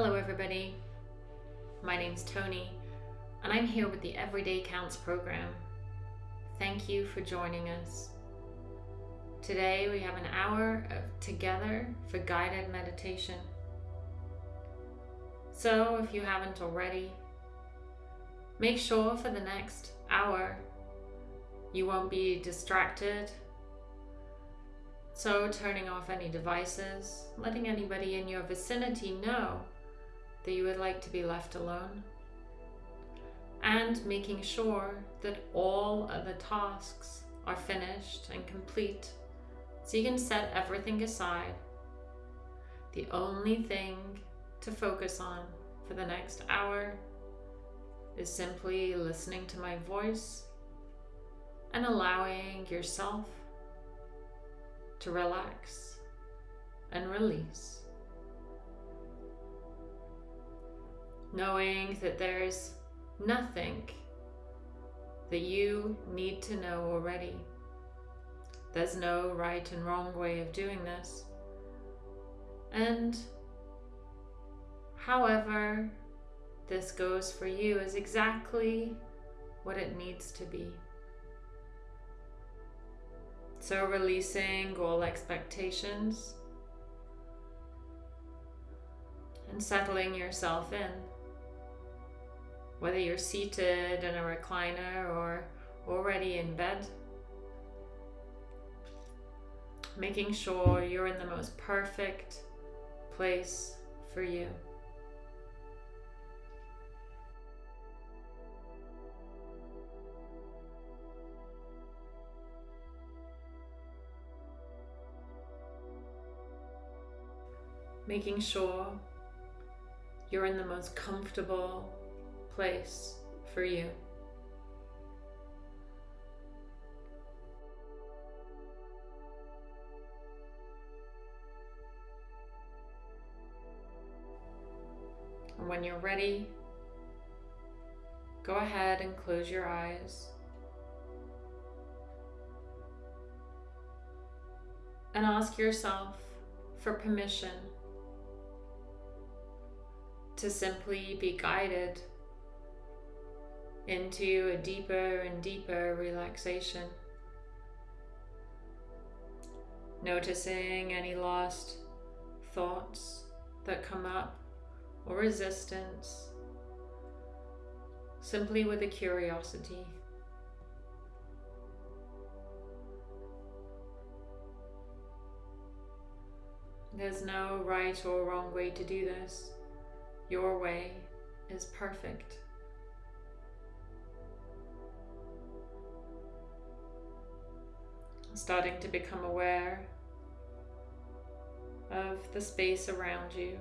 Hello, everybody. My name's Tony, and I'm here with the Everyday Counts program. Thank you for joining us. Today, we have an hour of together for guided meditation. So, if you haven't already, make sure for the next hour you won't be distracted. So, turning off any devices, letting anybody in your vicinity know that you would like to be left alone, and making sure that all of the tasks are finished and complete so you can set everything aside. The only thing to focus on for the next hour is simply listening to my voice and allowing yourself to relax and release. Knowing that there's nothing that you need to know already. There's no right and wrong way of doing this. And however this goes for you is exactly what it needs to be. So releasing all expectations and settling yourself in. Whether you're seated in a recliner or already in bed, making sure you're in the most perfect place for you. making sure you're in the most comfortable place for you. And when you're ready, go ahead and close your eyes. And ask yourself for permission to simply be guided into a deeper and deeper relaxation. Noticing any lost thoughts that come up or resistance, simply with a curiosity. There's no right or wrong way to do this. Your way is perfect. Starting to become aware of the space around you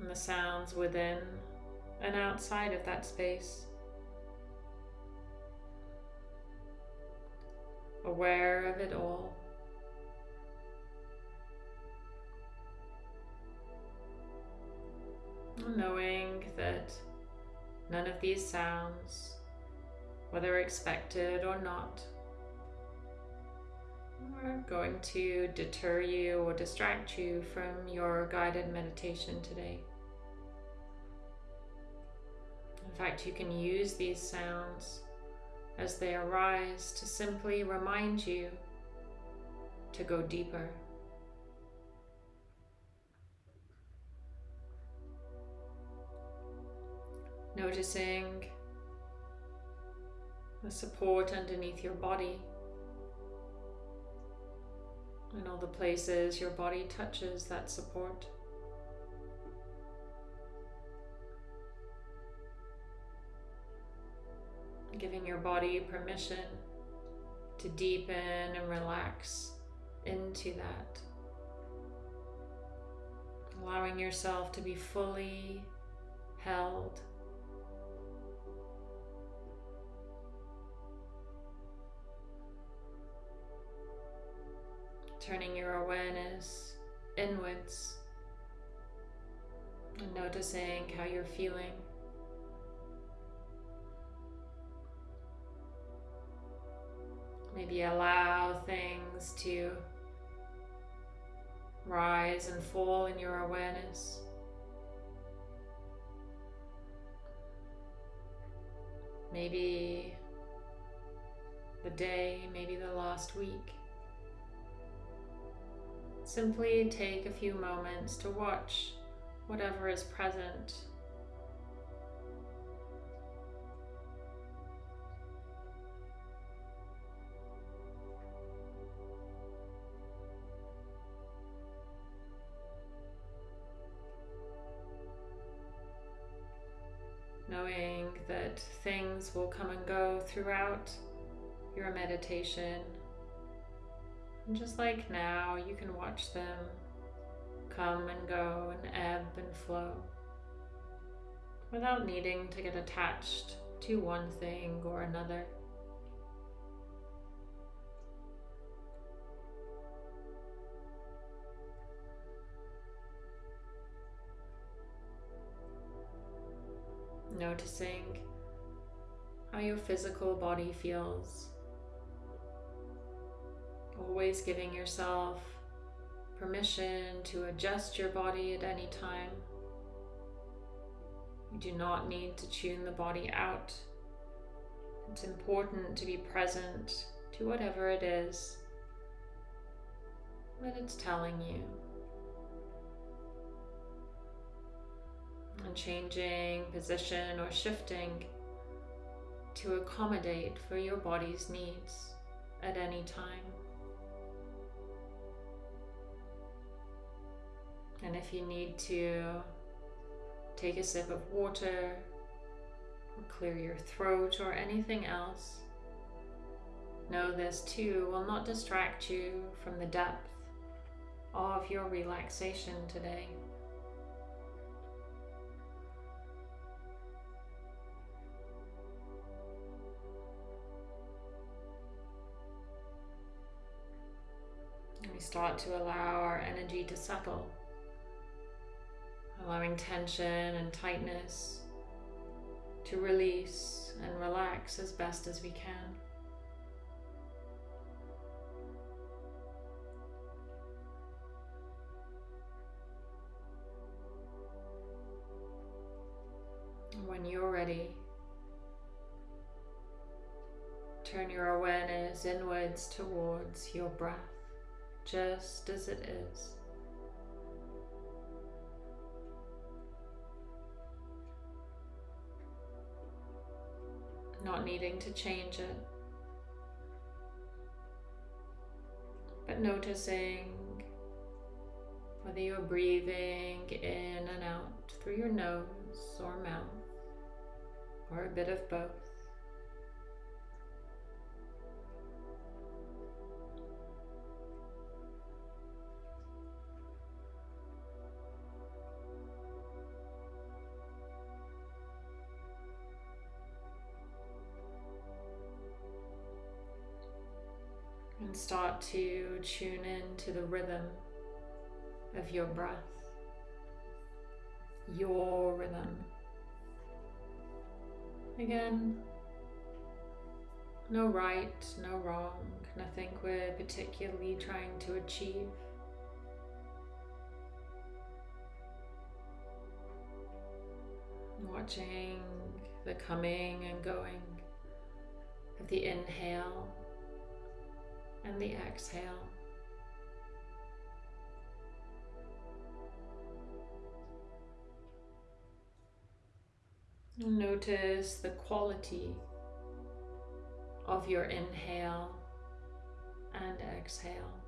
and the sounds within and outside of that space. Aware of it all. knowing that none of these sounds, whether expected or not, are going to deter you or distract you from your guided meditation today. In fact, you can use these sounds as they arise to simply remind you to go deeper. Noticing the support underneath your body and all the places your body touches that support. Giving your body permission to deepen and relax into that. Allowing yourself to be fully held turning your awareness inwards and noticing how you're feeling. Maybe allow things to rise and fall in your awareness. Maybe the day, maybe the last week. Simply take a few moments to watch whatever is present knowing that things will come and go throughout your meditation. And just like now, you can watch them come and go and ebb and flow without needing to get attached to one thing or another. Noticing how your physical body feels. Always giving yourself permission to adjust your body at any time. You do not need to tune the body out. It's important to be present to whatever it is that it's telling you. And changing position or shifting to accommodate for your body's needs at any time. And if you need to take a sip of water or clear your throat or anything else, know this too will not distract you from the depth of your relaxation today. we start to allow our energy to settle allowing tension and tightness to release and relax as best as we can. When you're ready, turn your awareness inwards towards your breath, just as it is. Not needing to change it. But noticing whether you're breathing in and out through your nose or mouth, or a bit of both. Start to tune in to the rhythm of your breath, your rhythm. Again, no right, no wrong, nothing we're particularly trying to achieve. Watching the coming and going of the inhale and the exhale. Notice the quality of your inhale and exhale.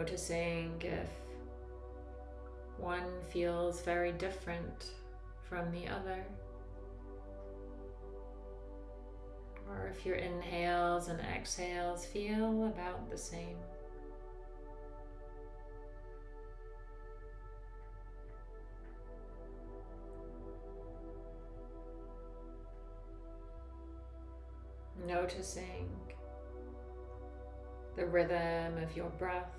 Noticing if one feels very different from the other. Or if your inhales and exhales feel about the same. Noticing the rhythm of your breath,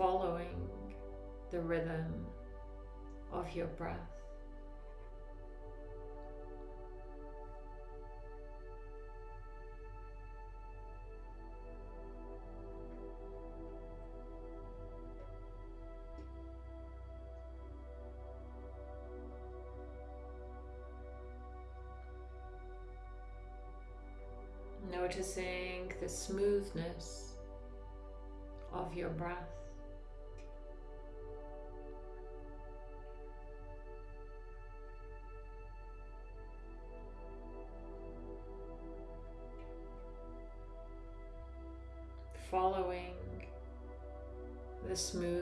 following the rhythm of your breath. Noticing the smoothness of your breath.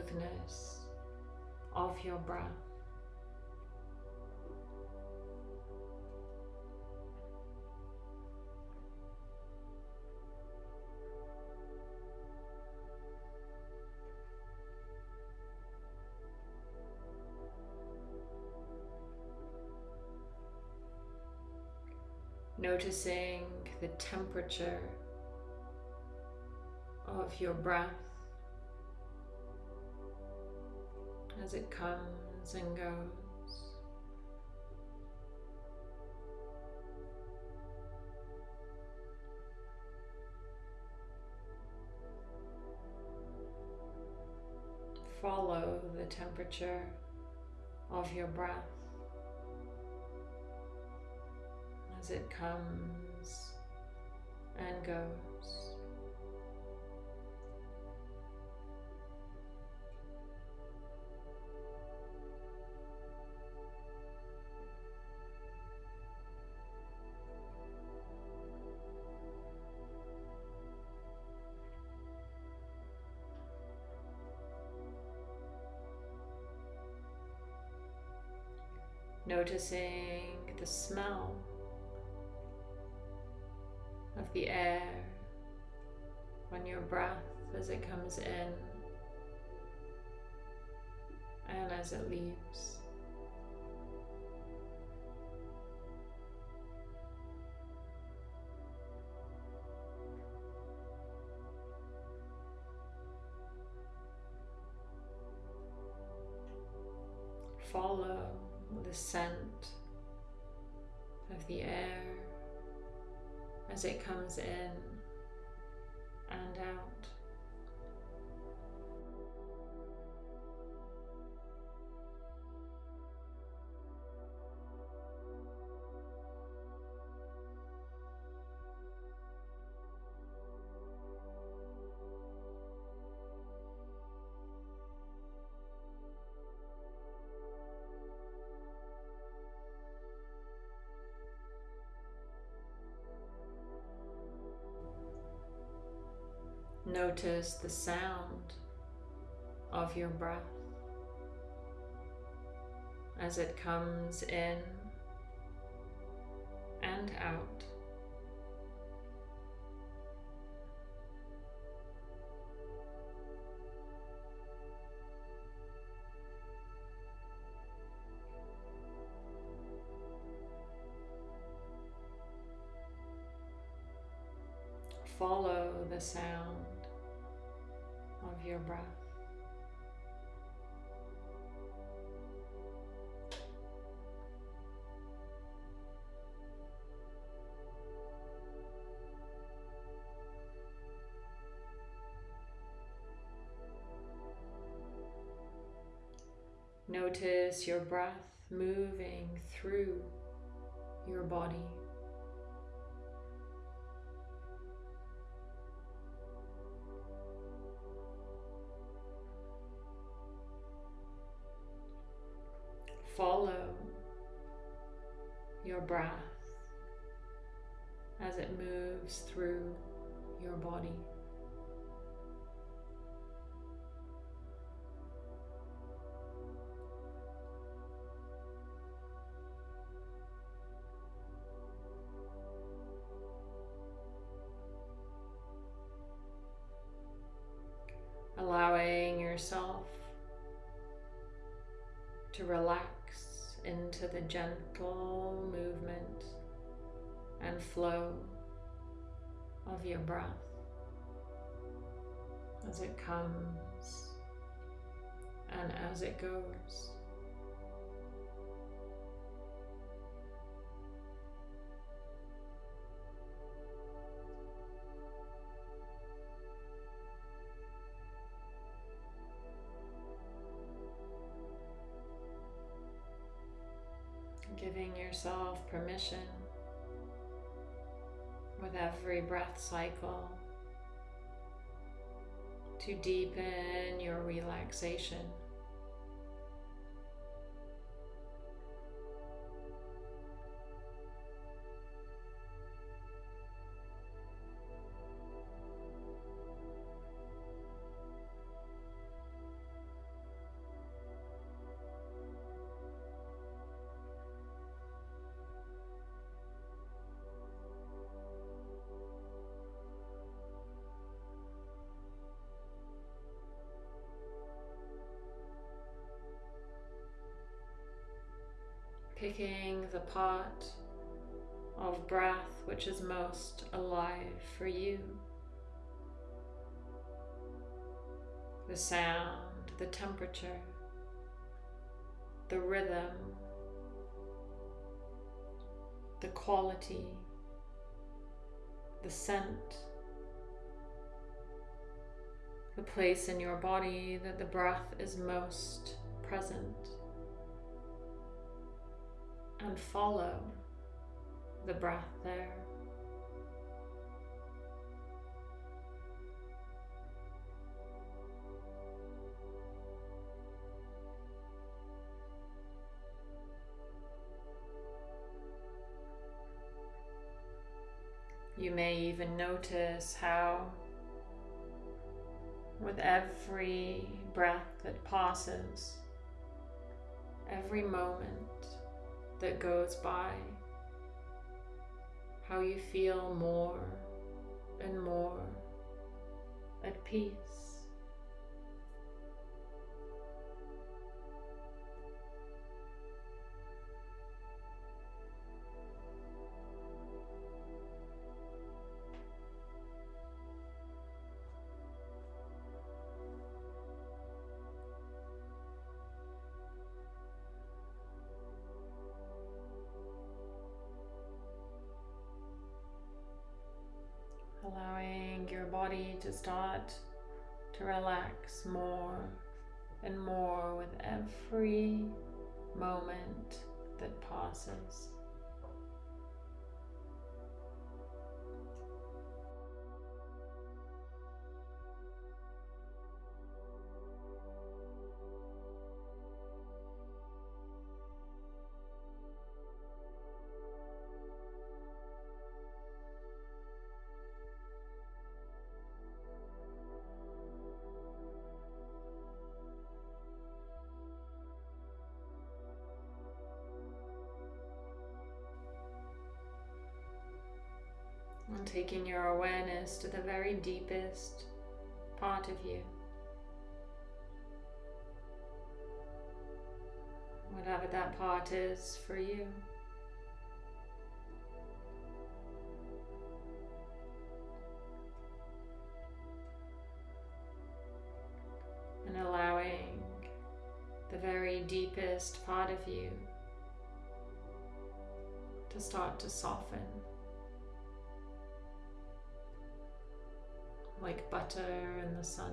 Smoothness of your breath. Noticing the temperature of your breath as it comes and goes. Follow the temperature of your breath as it comes and goes. Noticing the smell of the air on your breath as it comes in and as it leaves. Follow the scent of the air as it comes in and out. Notice the sound of your breath as it comes in and out. Follow the sound your breath. Notice your breath moving through your body. Follow your breath as it moves through your body. The gentle movement and flow of your breath as it comes and as it goes. Yourself permission with every breath cycle to deepen your relaxation. Picking the part of breath which is most alive for you. The sound, the temperature, the rhythm, the quality, the scent, the place in your body that the breath is most present and follow the breath there. You may even notice how with every breath that passes, every moment that goes by, how you feel more and more at peace. Body to start to relax more and more with every moment that passes. And taking your awareness to the very deepest part of you. Whatever that part is for you. And allowing the very deepest part of you to start to soften. Like butter in the sun.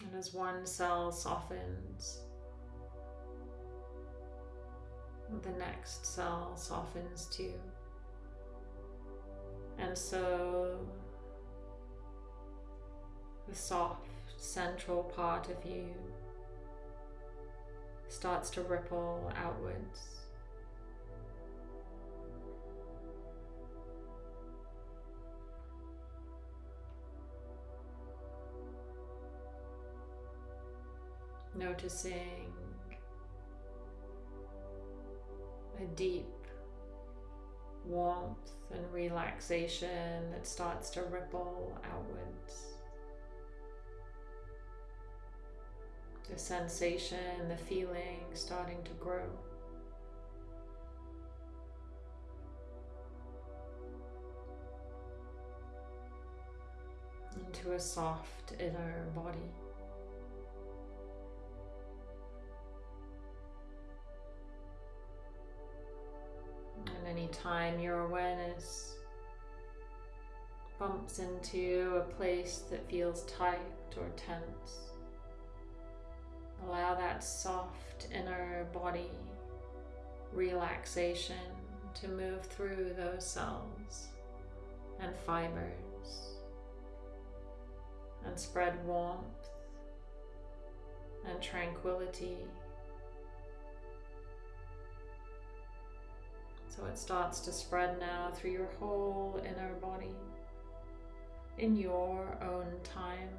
And as one cell softens, the next cell softens too. And so the soft central part of you starts to ripple outwards. Noticing a deep warmth and relaxation that starts to ripple outwards. The sensation, the feeling starting to grow. Into a soft inner body. And anytime your awareness bumps into a place that feels tight or tense, allow that soft inner body relaxation to move through those cells and fibers and spread warmth and tranquility So it starts to spread now through your whole inner body in your own time.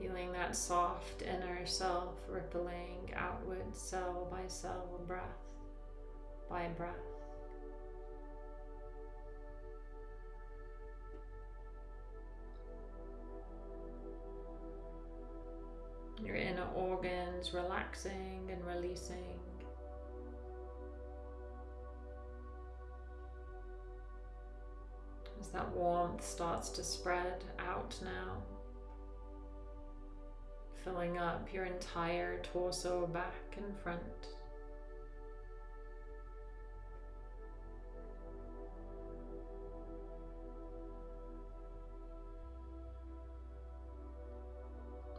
Feeling that soft inner self rippling outward cell by cell, breath by breath. your inner organs relaxing and releasing. As that warmth starts to spread out now, filling up your entire torso, back and front.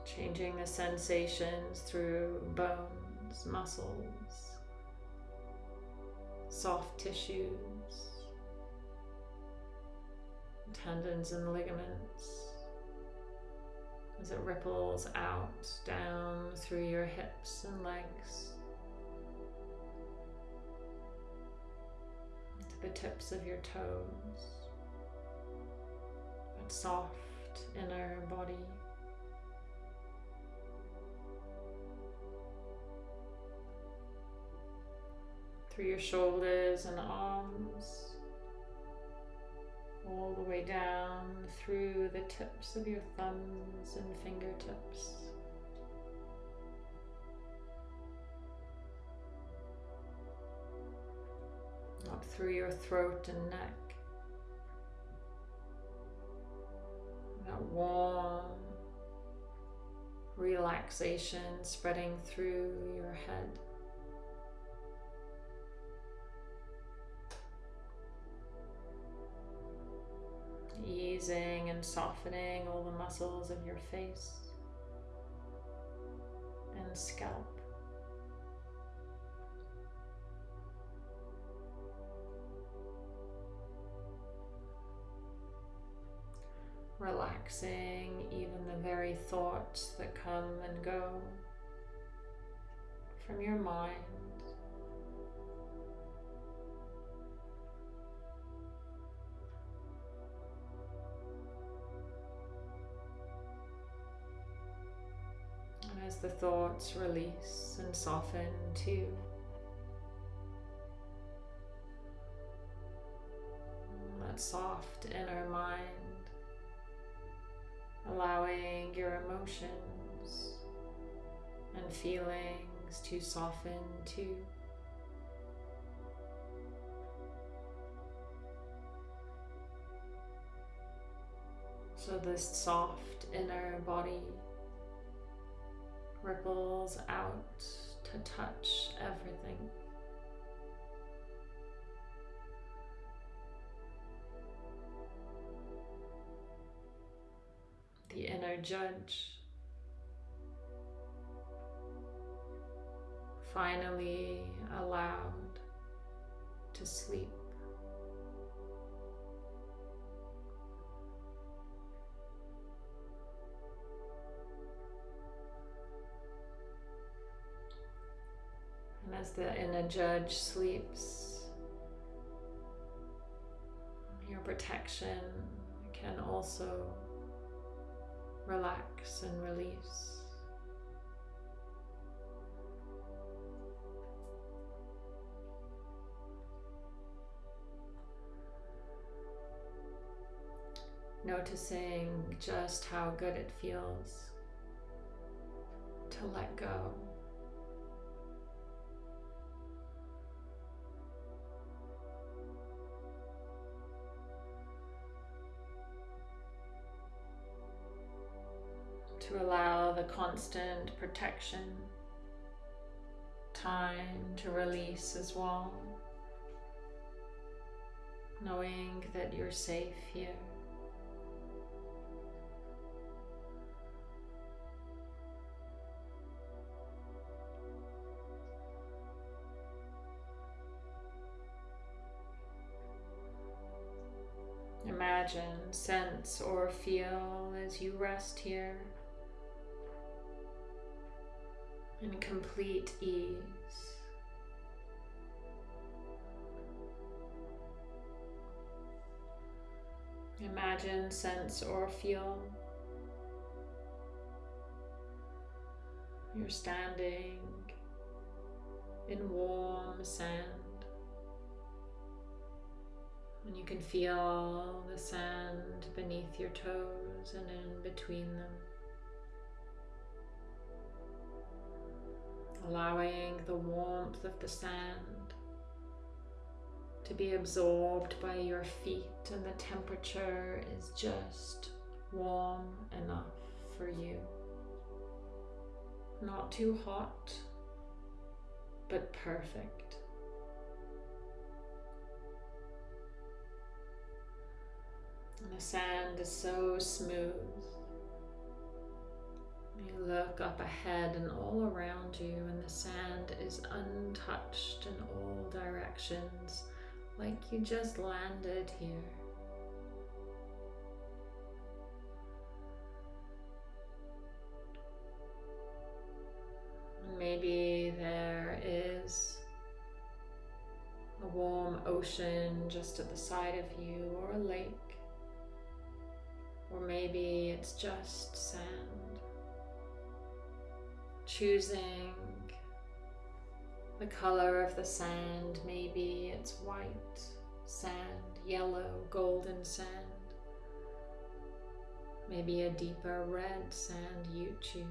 Changing the sensations through bones, muscles, soft tissues, tendons and ligaments as it ripples out down through your hips and legs. To the tips of your toes, that soft inner body. through your shoulders and arms, all the way down through the tips of your thumbs and fingertips. Up through your throat and neck. That warm relaxation spreading through your head. Easing and softening all the muscles of your face and scalp. Relaxing even the very thoughts that come and go from your mind. As the thoughts release and soften too. That soft inner mind, allowing your emotions and feelings to soften too. So this soft inner body ripples out to touch everything. The inner judge finally allowed to sleep. As the inner judge sleeps, your protection can also relax and release. Noticing just how good it feels to let go. To allow the constant protection, time to release as well knowing that you're safe here. Imagine, sense, or feel as you rest here in mm-hmm. complete ease. Imagine, sense, or feel you're standing in warm sand. And you can feel the sand beneath your toes and in between them. Allowing the warmth of the sand to be absorbed by your feet and the temperature is just warm enough for you. Not too hot, but perfect. And the sand is so smooth. You look up ahead and all around you, and the sand is untouched in all directions like you just landed here. Maybe there is a warm ocean just at the side of you, or a lake, or maybe it's just sand. Choosing the color of the sand, maybe it's white sand, yellow, golden sand. Maybe a deeper red sand you choose.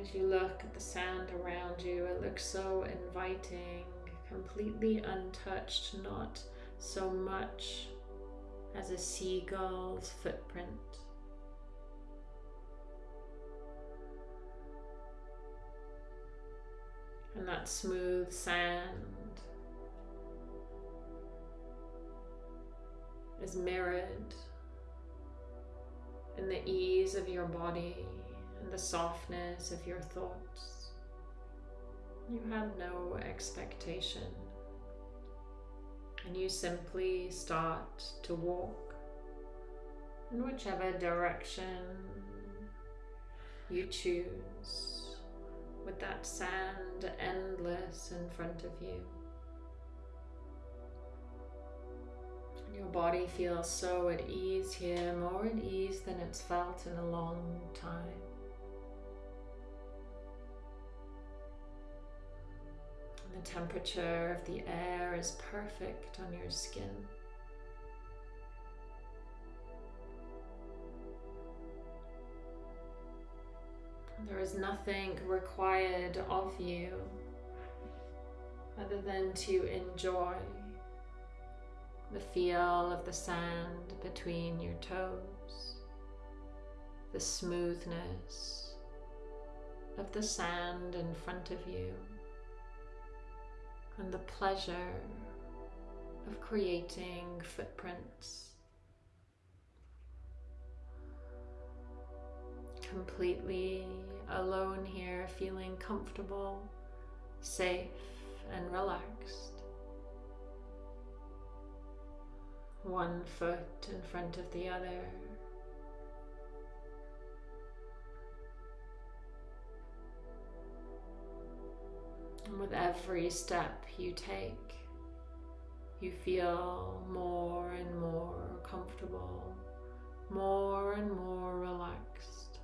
As you look at the sand around you, it looks so inviting, completely untouched, not so much as a seagull's footprint. and that smooth sand is mirrored in the ease of your body and the softness of your thoughts. You have no expectation and you simply start to walk in whichever direction you choose with that sand endless in front of you. Your body feels so at ease here, more at ease than it's felt in a long time. The temperature of the air is perfect on your skin. There is nothing required of you other than to enjoy the feel of the sand between your toes, the smoothness of the sand in front of you, and the pleasure of creating footprints completely alone here, feeling comfortable, safe, and relaxed. One foot in front of the other. And with every step you take, you feel more and more comfortable, more and more relaxed.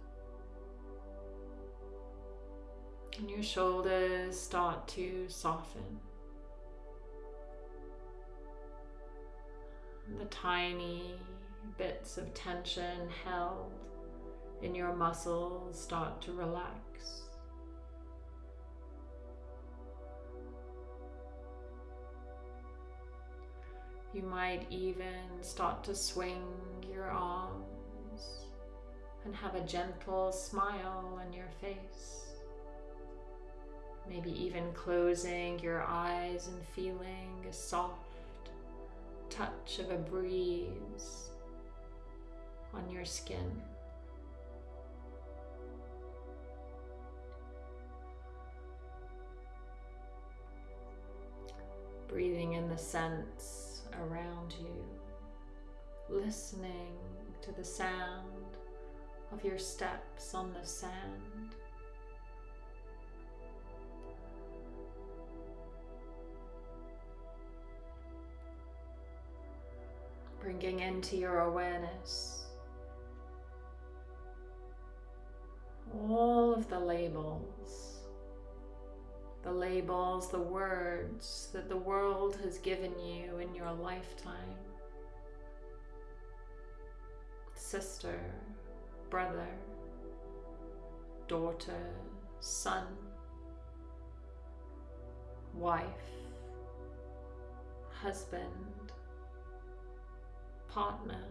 And your shoulders start to soften. The tiny bits of tension held in your muscles start to relax. You might even start to swing your arms and have a gentle smile on your face. Maybe even closing your eyes and feeling a soft touch of a breeze on your skin. Breathing in the scents around you, listening to the sound of your steps on the sand. Bringing into your awareness all of the labels, the labels, the words that the world has given you in your lifetime. Sister, brother, daughter, son, wife, husband, partner.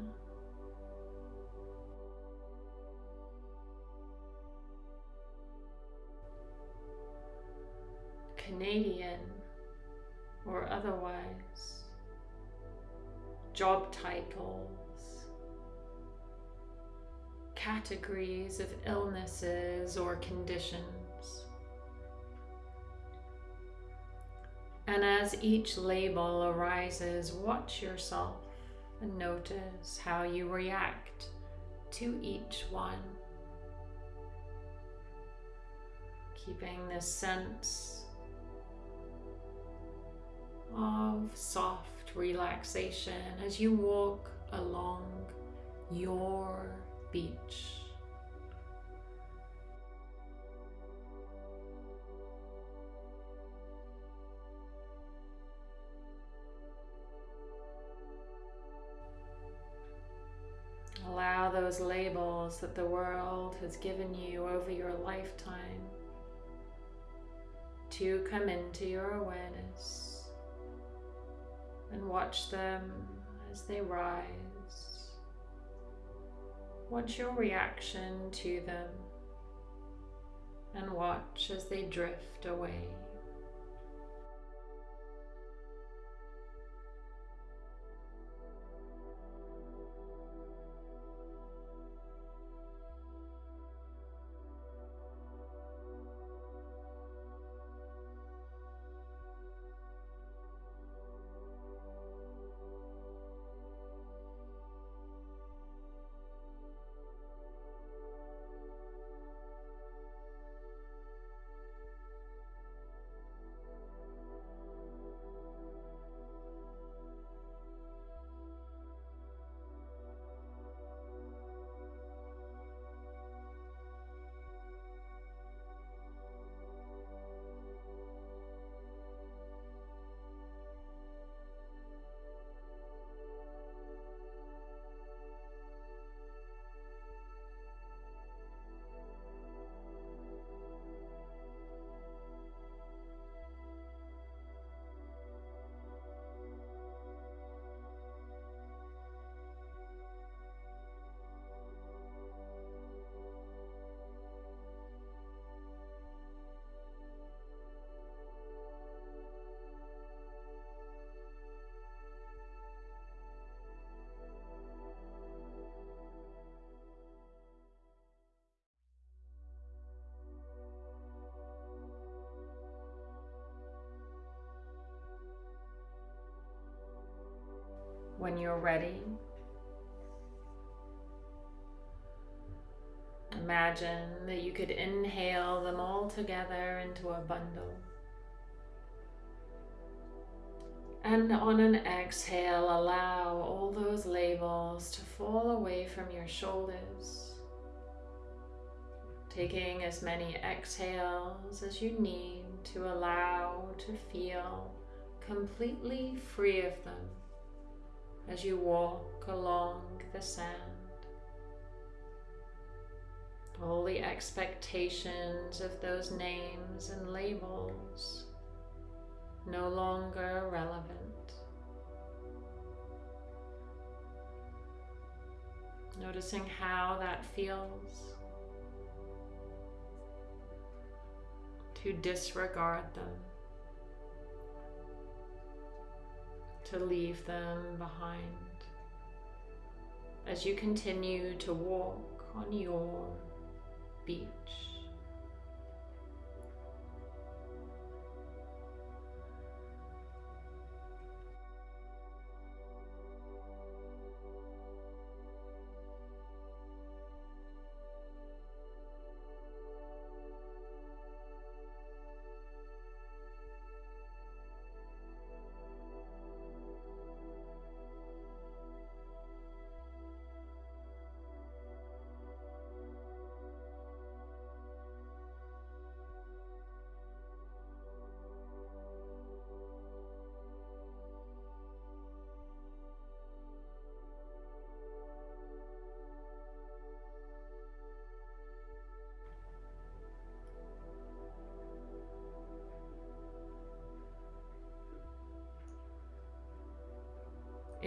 Canadian or otherwise, job titles, categories of illnesses or conditions. And as each label arises, watch yourself and notice how you react to each one. Keeping this sense of soft relaxation as you walk along your beach. Allow those labels that the world has given you over your lifetime to come into your awareness and watch them as they rise. Watch your reaction to them and watch as they drift away. When you're ready, imagine that you could inhale them all together into a bundle. And on an exhale, allow all those labels to fall away from your shoulders, Taking as many exhales as you need to allow to feel completely free of them as you walk along the sand. All the expectations of those names and labels no longer relevant. Noticing how that feels. To disregard them. To leave them behind. As you continue to walk on your beach.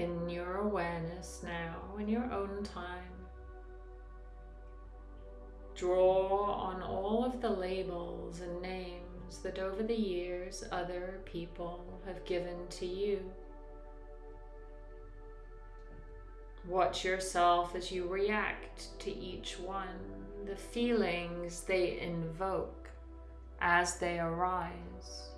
In your awareness now, in your own time. Draw on all of the labels and names that over the years other people have given to you. Watch yourself as you react to each one, the feelings they invoke as they arise.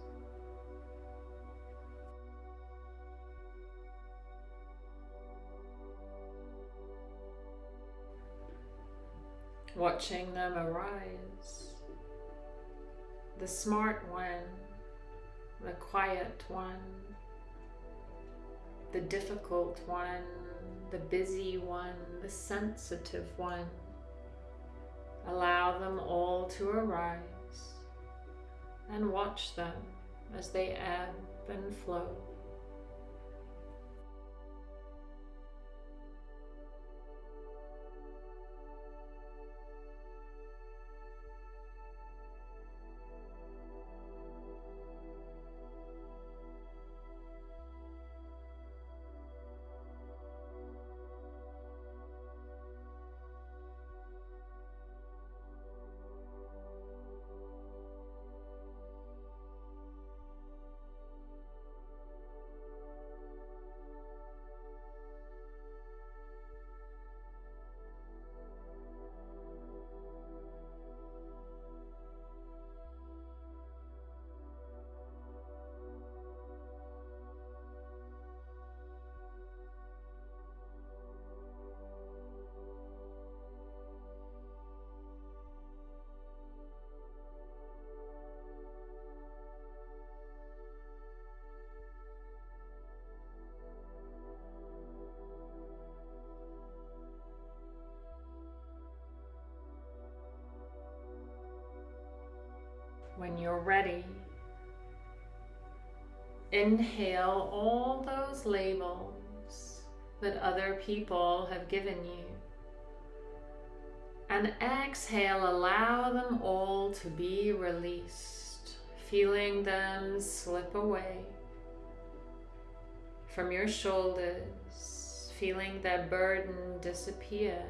Watching them arise. The smart one, the quiet one, the difficult one, the busy one, the sensitive one. Allow them all to arise and watch them as they ebb and flow. When you're ready, inhale all those labels that other people have given you. And exhale, allow them all to be released, feeling them slip away from your shoulders, feeling that burden disappear,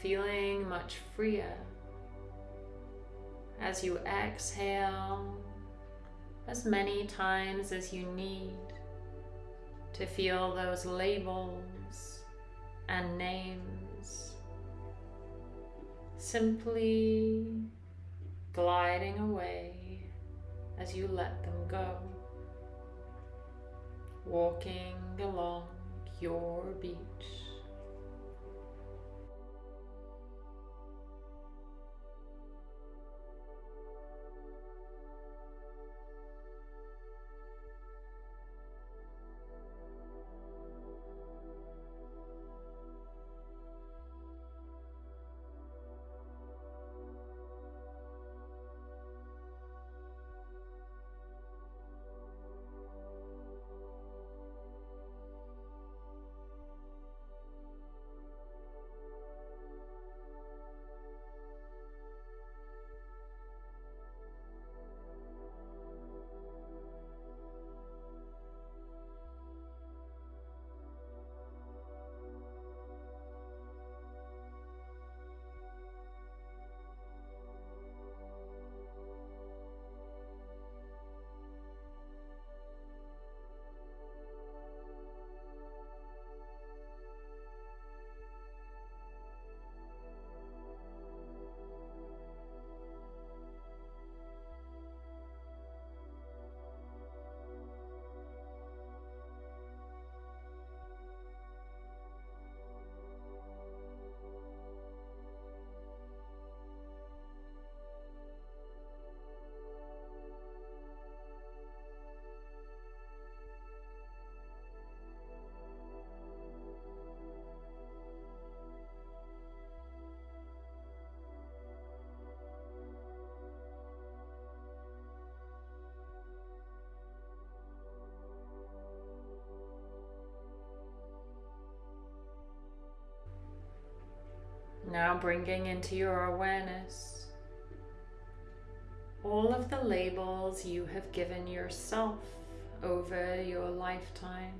feeling much freer as you exhale as many times as you need to feel those labels and names simply gliding away as you let them go, walking along your beach. Now bringing into your awareness all of the labels you have given yourself over your lifetime.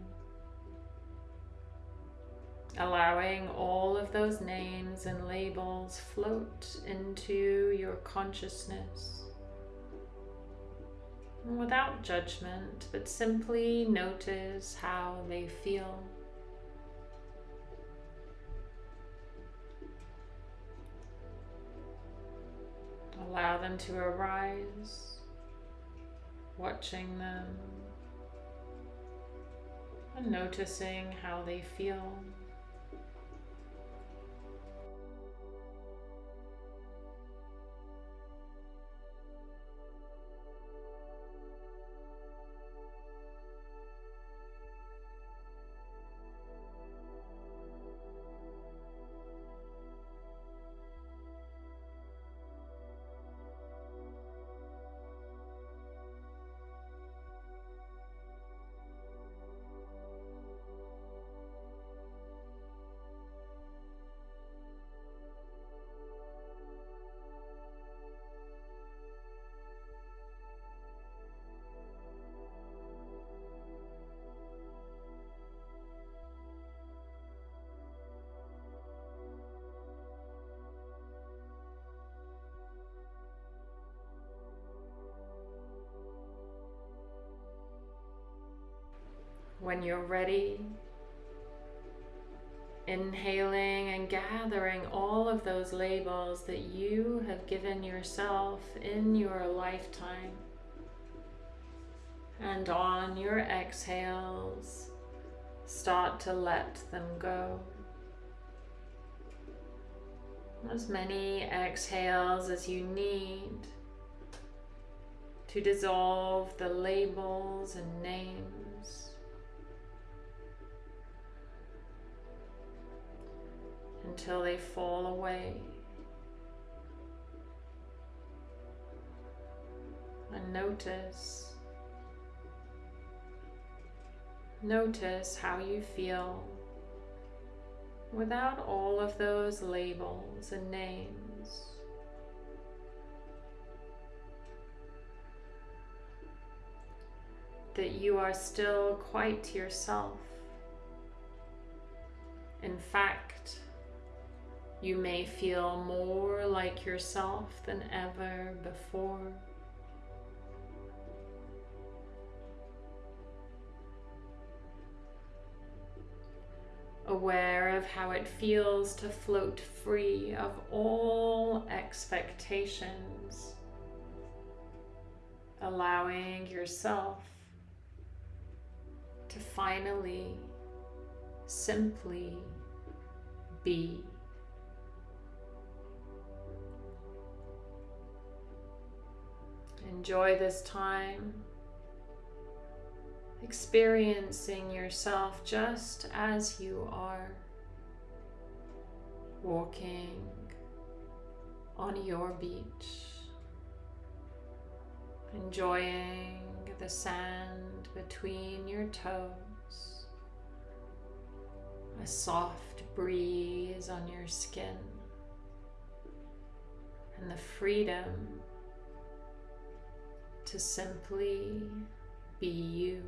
Allowing all of those names and labels float into your consciousness without judgment, but simply notice how they feel. Them to arise, watching them and noticing how they feel. When you're ready, inhaling and gathering all of those labels that you have given yourself in your lifetime. And on your exhales, start to let them go. As many exhales as you need to dissolve the labels and names. Until they fall away. And notice, notice how you feel without all of those labels and names. That you are still quite yourself. In fact, you may feel more like yourself than ever before. Aware of how it feels to float free of all expectations, allowing yourself to finally simply be. Enjoy this time, experiencing yourself just as you are, walking on your beach, enjoying the sand between your toes, a soft breeze on your skin, and the freedom to simply be you.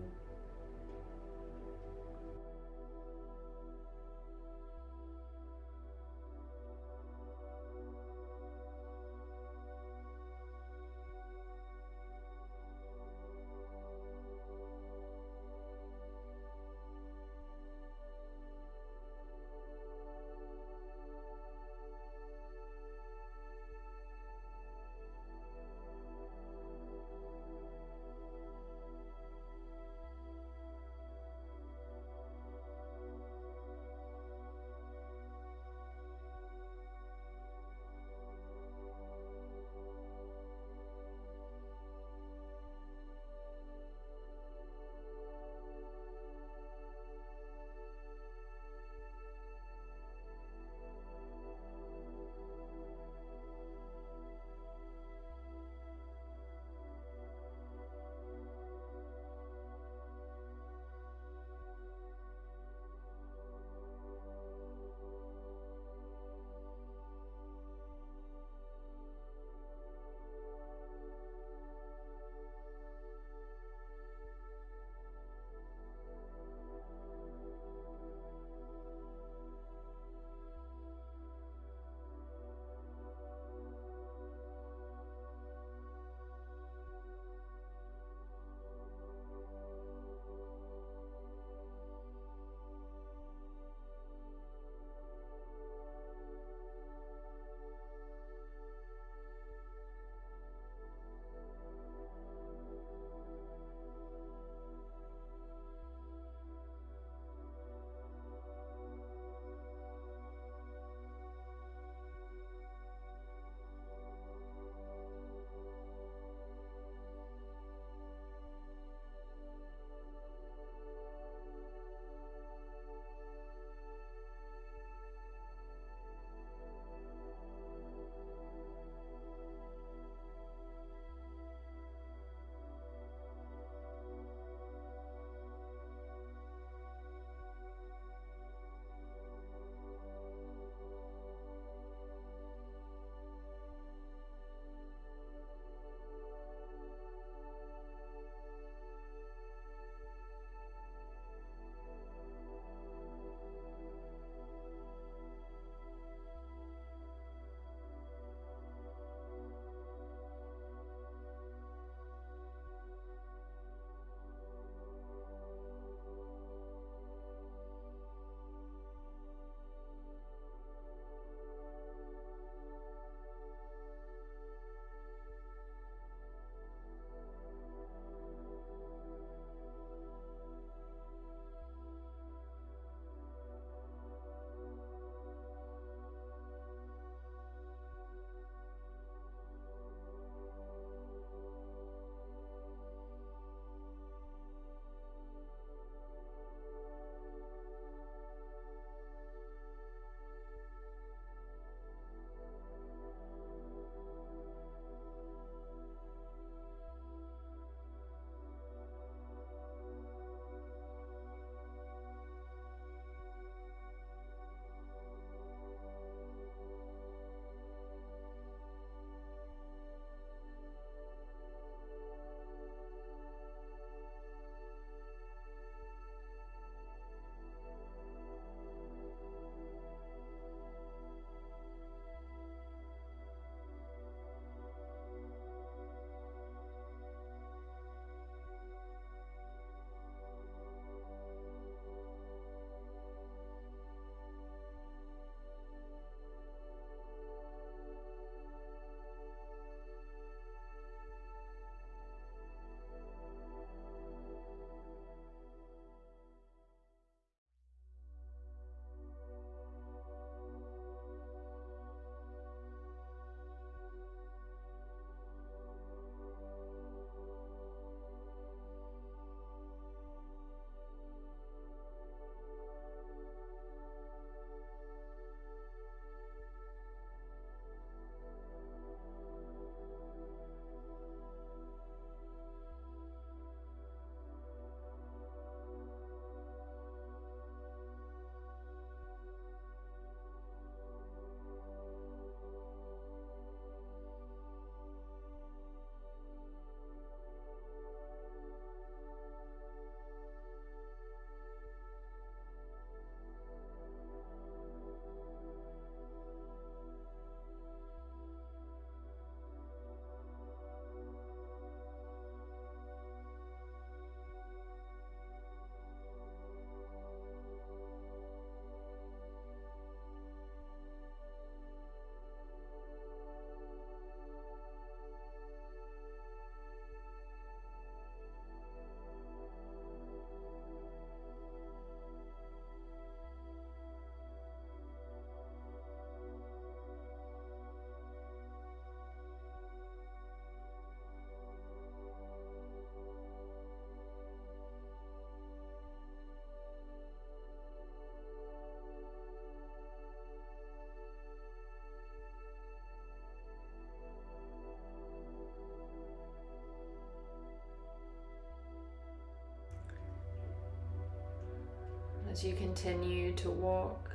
As you continue to walk.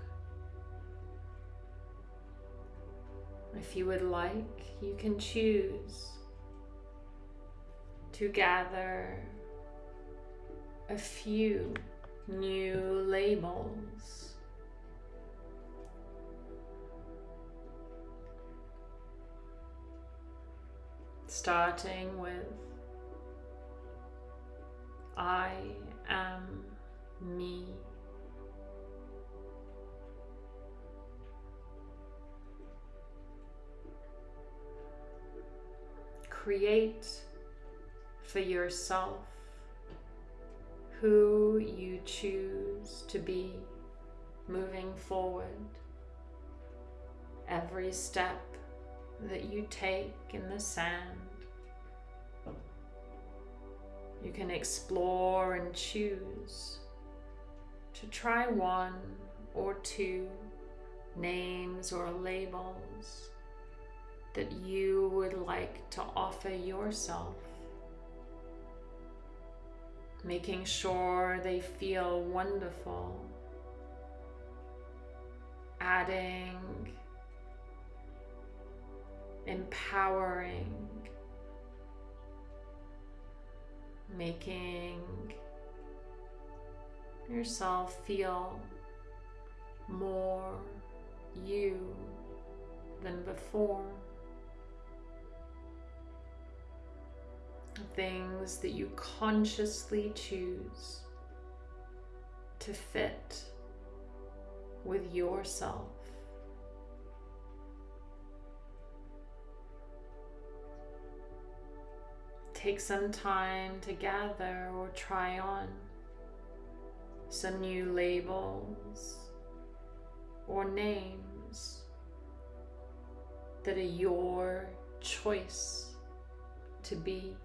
If you would like, you can choose to gather a few new labels. Starting with I am me. Create for yourself who you choose to be moving forward. Every step that you take in the sand, you can explore and choose to try one or two names or labels that you would like to offer yourself making sure they feel wonderful, adding, empowering, making yourself feel more you than before. Things that you consciously choose to fit with yourself. Take some time to gather or try on some new labels or names that are your choice to be.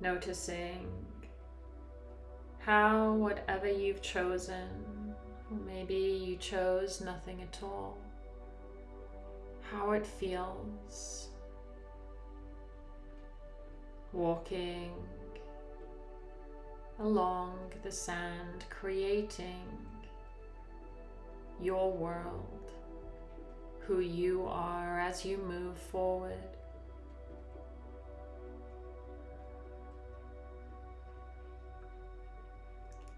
Noticing how whatever you've chosen, maybe you chose nothing at all, how it feels walking along the sand, creating your world, who you are as you move forward.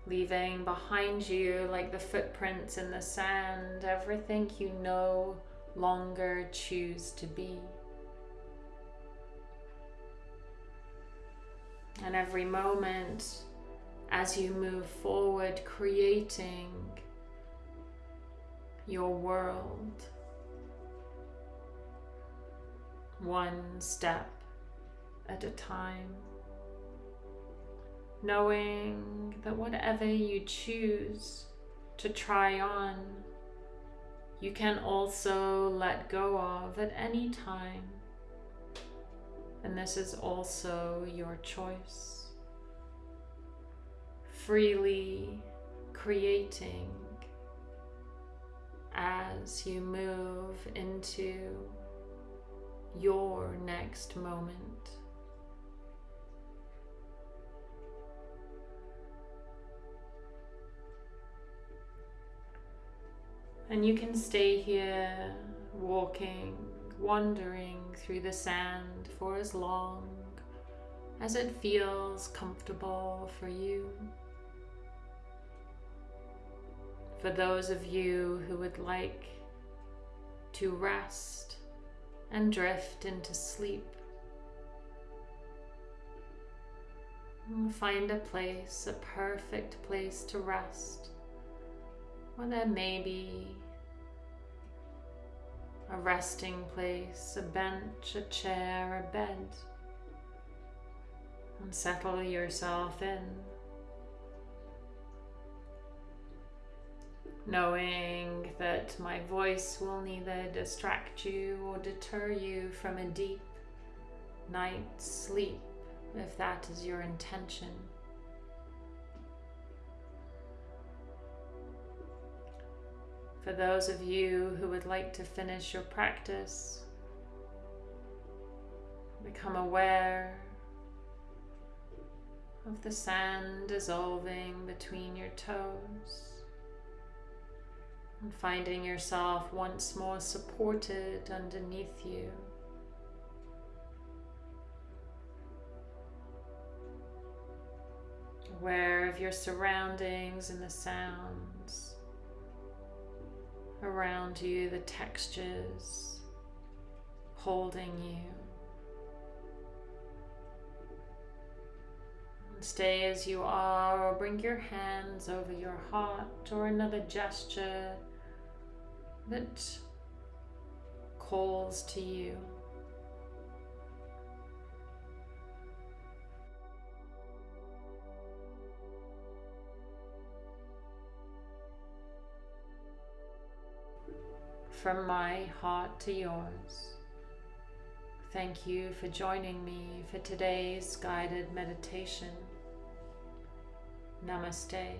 Leaving behind you like the footprints in the sand, everything you no longer choose to be. And every moment as you move forward, creating your world one step at a time, knowing that whatever you choose to try on, you can also let go of at any time. And this is also your choice. Freely creating as you move into your next moment. And you can stay here walking, wandering through the sand for as long as it feels comfortable for you. For those of you who would like to rest and drift into sleep, find a place, a perfect place to rest or there may be a resting place, a bench, a chair, a bed. And settle yourself in. Knowing that my voice will neither distract you or deter you from a deep night's sleep if that is your intention. For those of you who would like to finish your practice, become aware of the sand dissolving between your toes and finding yourself once more supported underneath you. Aware of your surroundings and the sounds around you, the textures holding you. Stay as you are, or bring your hands over your heart, or another gesture that calls to you. From my heart to yours. Thank you for joining me for today's guided meditation. Namaste.